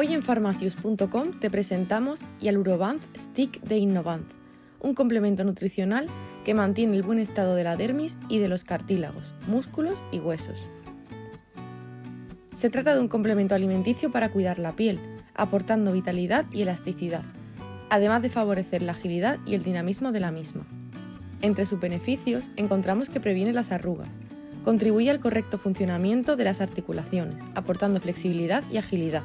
farmacius.com te presentamos Yalurovant Stick de Innovant, un complemento nutricional que mantiene el buen estado de la dermis y de los cartílagos, músculos y huesos. Se trata de un complemento alimenticio para cuidar la piel, aportando vitalidad y elasticidad, además de favorecer la agilidad y el dinamismo de la misma. Entre sus beneficios encontramos que previene las arrugas, contribuye al correcto funcionamiento de las articulaciones, aportando flexibilidad y agilidad.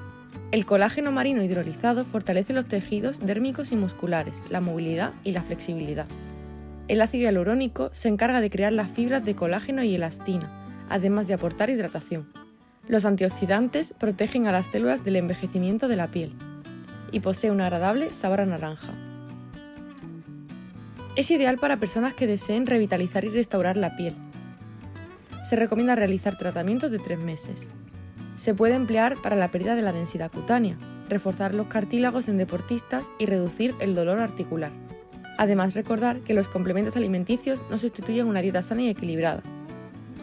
El colágeno marino hidrolizado fortalece los tejidos dérmicos y musculares, la movilidad y la flexibilidad. El ácido hialurónico se encarga de crear las fibras de colágeno y elastina, además de aportar hidratación. Los antioxidantes protegen a las células del envejecimiento de la piel y posee un agradable sabor a naranja. Es ideal para personas que deseen revitalizar y restaurar la piel. Se recomienda realizar tratamientos de tres meses. Se puede emplear para la pérdida de la densidad cutánea, reforzar los cartílagos en deportistas y reducir el dolor articular. Además, recordar que los complementos alimenticios no sustituyen una dieta sana y equilibrada.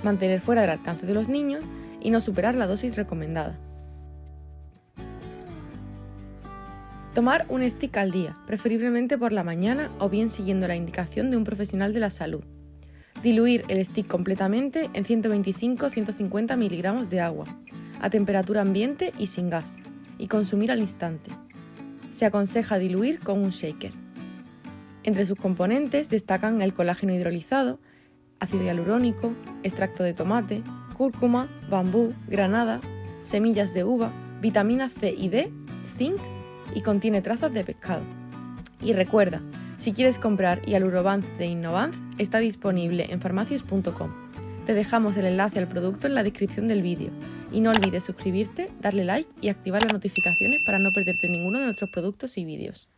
Mantener fuera del alcance de los niños y no superar la dosis recomendada. Tomar un stick al día, preferiblemente por la mañana o bien siguiendo la indicación de un profesional de la salud. Diluir el stick completamente en 125-150 miligramos de agua a temperatura ambiente y sin gas, y consumir al instante. Se aconseja diluir con un shaker. Entre sus componentes destacan el colágeno hidrolizado, ácido hialurónico, extracto de tomate, cúrcuma, bambú, granada, semillas de uva, vitamina C y D, zinc y contiene trazas de pescado. Y recuerda, si quieres comprar Hialurovance de Innovance, está disponible en farmacias.com. Te dejamos el enlace al producto en la descripción del vídeo y no olvides suscribirte, darle like y activar las notificaciones para no perderte ninguno de nuestros productos y vídeos.